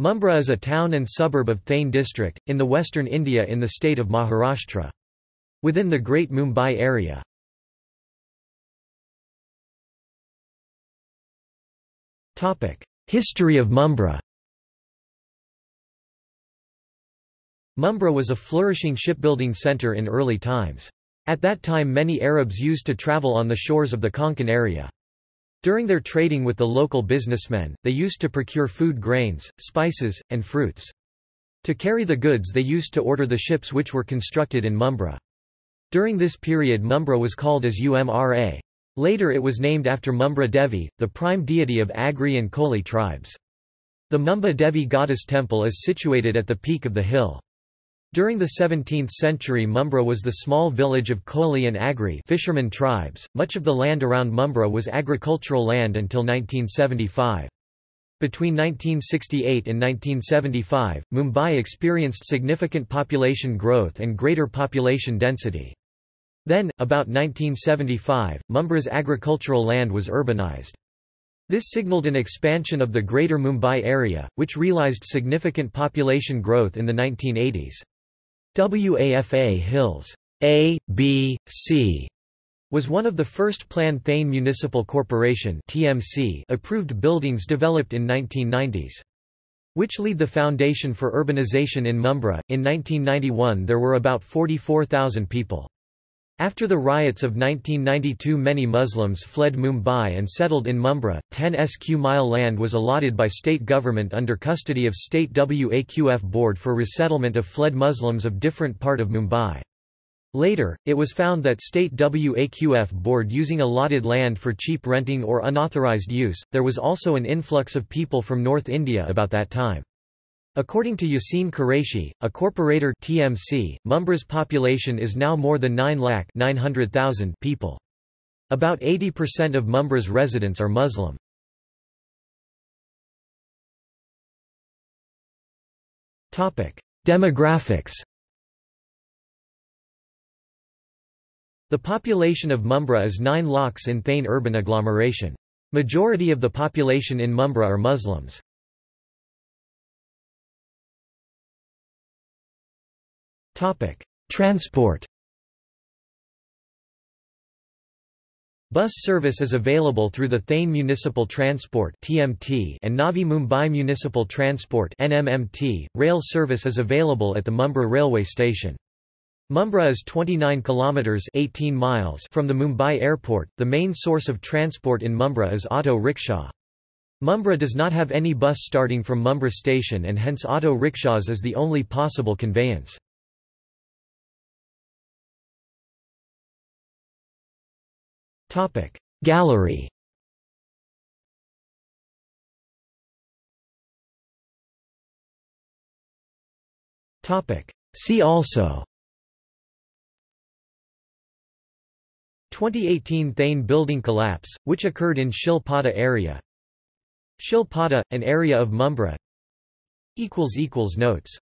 Mumbra is a town and suburb of Thane district, in the western India in the state of Maharashtra. Within the Great Mumbai area. History of Mumbra Mumbra was a flourishing shipbuilding centre in early times. At that time many Arabs used to travel on the shores of the Konkan area. During their trading with the local businessmen, they used to procure food grains, spices, and fruits. To carry the goods they used to order the ships which were constructed in Mumbra. During this period Mumbra was called as Umra. Later it was named after Mumbra Devi, the prime deity of Agri and Koli tribes. The Mumba Devi goddess temple is situated at the peak of the hill. During the 17th century Mumbra was the small village of Koli and Agri fishermen tribes. Much of the land around Mumbra was agricultural land until 1975. Between 1968 and 1975, Mumbai experienced significant population growth and greater population density. Then, about 1975, Mumbra's agricultural land was urbanized. This signaled an expansion of the Greater Mumbai area, which realized significant population growth in the 1980s. WAFA Hills A, B, C was one of the first Plan Thane Municipal Corporation TMC approved buildings developed in 1990s. Which laid the foundation for urbanization in Mumbra. In 1991 there were about 44,000 people. After the riots of 1992 many Muslims fled Mumbai and settled in Mumbra. 10 sq mile land was allotted by state government under custody of state Waqf board for resettlement of fled Muslims of different part of Mumbai. Later, it was found that state Waqf board using allotted land for cheap renting or unauthorized use. There was also an influx of people from North India about that time. According to Yassine Qureshi, a corporator TMC, Mumbra's population is now more than 9 lakh 900,000 people. About 80% of Mumbra's residents are Muslim. Demographics The population of Mumbra is 9 lakhs in Thane urban agglomeration. Majority of the population in Mumbra are Muslims. Transport Bus service is available through the Thane Municipal Transport (TMT) and Navi Mumbai Municipal Transport (NMMT). Rail service is available at the Mumbra railway station. Mumbra is 29 kilometers (18 miles) from the Mumbai airport. The main source of transport in Mumbra is auto rickshaw. Mumbra does not have any bus starting from Mumbra station and hence auto rickshaws is the only possible conveyance. Gallery. See also. 2018 Thane building collapse, which occurred in Shil Pada area. Shil Pada, an area of Mumbra. Notes